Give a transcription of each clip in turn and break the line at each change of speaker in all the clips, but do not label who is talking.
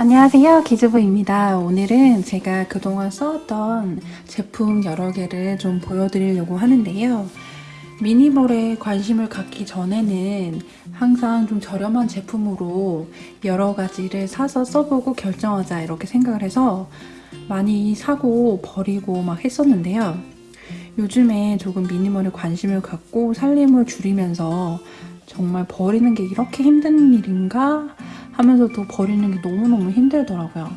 안녕하세요 기즈부입니다. 오늘은 제가 그동안 써왔던 제품 여러 개를 좀 보여드리려고 하는데요. 미니멀에 관심을 갖기 전에는 항상 좀 저렴한 제품으로 여러 가지를 사서 써보고 결정하자 이렇게 생각을 해서 많이 사고 버리고 막 했었는데요. 요즘에 조금 미니멀에 관심을 갖고 살림을 줄이면서 정말 버리는 게 이렇게 힘든 일인가 하면서도 버리는 게 너무너무 힘들더라고요.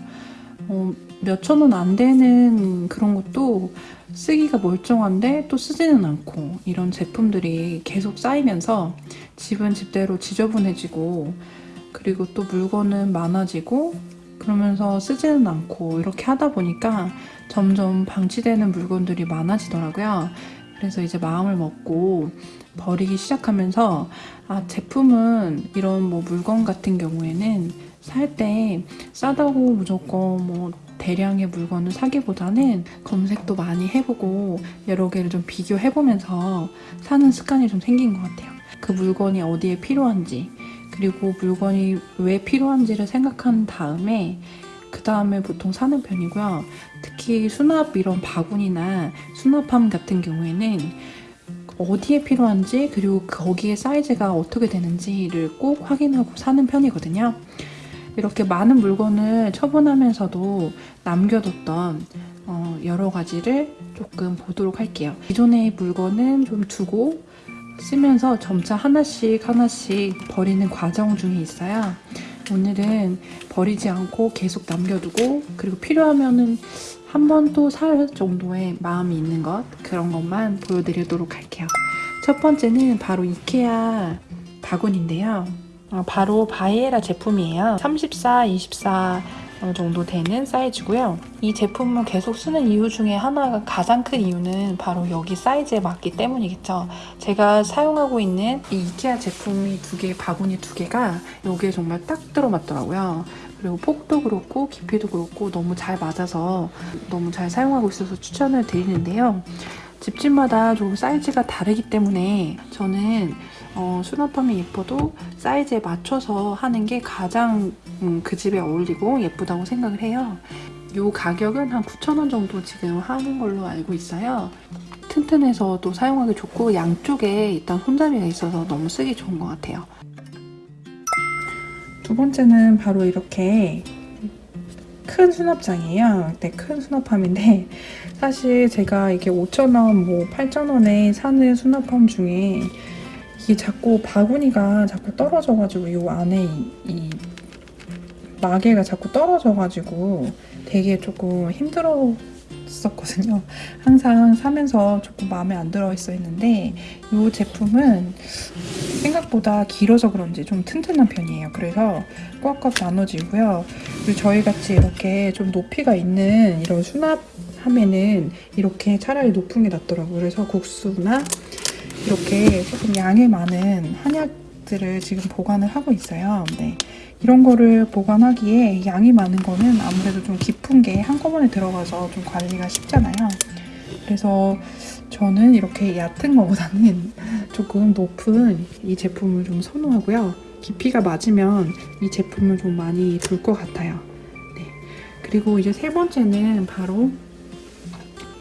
어, 몇천 원 안 되는 그런 것도 쓰기가 멀쩡한데 또 쓰지는 않고 이런 제품들이 계속 쌓이면서 집은 집대로 지저분해지고 그리고 또 물건은 많아지고 그러면서 쓰지는 않고 이렇게 하다 보니까 점점 방치되는 물건들이 많아지더라고요. 그래서 이제 마음을 먹고 버리기 시작하면서 아 제품은 이런 뭐 물건 같은 경우에는 살 때 싸다고 무조건 뭐 대량의 물건을 사기보다는 검색도 많이 해보고 여러 개를 좀 비교해보면서 사는 습관이 좀 생긴 것 같아요. 그 물건이 어디에 필요한지 그리고 물건이 왜 필요한지를 생각한 다음에 그 다음에 보통 사는 편이고요. 특히 수납 이런 바구니나 수납함 같은 경우에는 어디에 필요한지 그리고 거기에 사이즈가 어떻게 되는지를 꼭 확인하고 사는 편이거든요. 이렇게 많은 물건을 처분하면서도 남겨뒀던 어, 여러 가지를 조금 보도록 할게요. 기존의 물건은 좀 두고 쓰면서 점차 하나씩 하나씩 버리는 과정 중에 있어요. 오늘은 버리지 않고 계속 남겨두고 그리고 필요하면은 한 번 또 살 정도의 마음이 있는 것 그런 것만 보여드리도록 할게요. 첫 번째는 바로 이케아 바구니인데요. 어, 바로 바이에라 제품이에요. 34, 24 정도 되는 사이즈고요. 이 제품을 계속 쓰는 이유 중에 하나가 가장 큰 이유는 바로 여기 사이즈에 맞기 때문이겠죠. 제가 사용하고 있는 이 이케아 제품이 두 개, 바구니 두 개가 여기에 정말 딱 들어맞더라고요. 그리고 폭도 그렇고 깊이도 그렇고 너무 잘 맞아서 너무 잘 사용하고 있어서 추천을 드리는데요. 집집마다 조금 사이즈가 다르기 때문에 저는 어, 수납함이 예뻐도 사이즈에 맞춰서 하는 게 가장 음, 그 집에 어울리고 예쁘다고 생각을 해요. 이 가격은 한 9,000원 정도 지금 하는 걸로 알고 있어요. 튼튼해서 또 사용하기 좋고 양쪽에 일단 손잡이가 있어서 너무 쓰기 좋은 것 같아요. 두 번째는 바로 이렇게 큰 수납장이에요. 네, 큰 수납함인데 사실 제가 이게 5,000원, 뭐 8,000원에 사는 수납함 중에 이게 자꾸 바구니가 자꾸 떨어져가지고 이 안에 이, 이 마개가 자꾸 떨어져가지고 되게 조금 힘들었었거든요. 항상 사면서 조금 마음에 안 들어 있어 있는데 이 제품은 생각보다 길어서 그런지 좀 튼튼한 편이에요. 그래서 꽉꽉 나눠지고요. 그리고 저희같이 이렇게 좀 높이가 있는 이런 수납함에는 이렇게 차라리 높은 게 낫더라고요. 그래서 국수나 이렇게 조금 양이 많은 한약들을 지금 보관을 하고 있어요. 네. 이런 거를 보관하기에 양이 많은 거는 아무래도 좀 깊은 게 한꺼번에 들어가서 좀 관리가 쉽잖아요. 그래서 저는 이렇게 얕은 거보다는 조금 높은 이 제품을 좀 선호하고요. 깊이가 맞으면 이 제품을 좀 많이 둘 것 같아요. 네. 그리고 이제 세 번째는 바로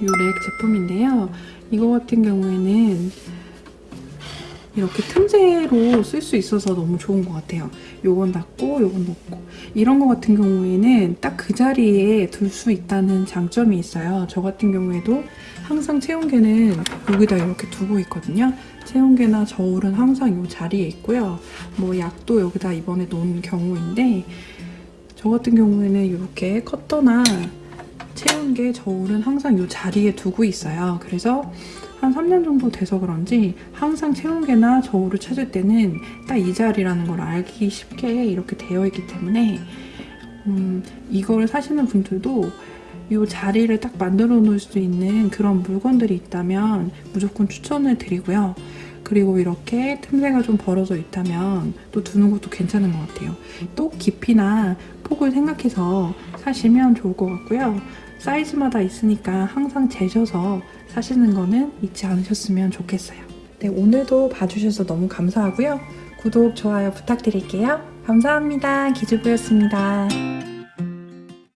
이 렉 제품인데요. 이거 같은 경우에는 이렇게 틈새로 쓸 수 있어서 너무 좋은 것 같아요. 요건 닫고 요건 넣고 이런 거 같은 경우에는 딱 그 자리에 둘 수 있다는 장점이 있어요. 저 같은 경우에도 항상 체온계는 여기다 이렇게 두고 있거든요. 체온계나 저울은 항상 이 자리에 있고요. 뭐 약도 여기다 이번에 놓은 경우인데 저 같은 경우에는 이렇게 커터나 체온계, 저울은 항상 이 자리에 두고 있어요. 그래서 한 3년 정도 돼서 그런지 항상 체온계나 저울을 찾을 때는 딱 이 자리라는 걸 알기 쉽게 이렇게 되어 있기 때문에 음, 이걸 사시는 분들도 이 자리를 딱 만들어 놓을 수 있는 그런 물건들이 있다면 무조건 추천을 드리고요. 그리고 이렇게 틈새가 좀 벌어져 있다면 또 두는 것도 괜찮은 것 같아요. 또 깊이나 폭을 생각해서 사시면 좋을 것 같고요. 사이즈마다 있으니까 항상 재셔서 사시는 거는 잊지 않으셨으면 좋겠어요. 네, 오늘도 봐주셔서 너무 감사하고요. 구독, 좋아요 부탁드릴게요. 감사합니다. 기주부였습니다.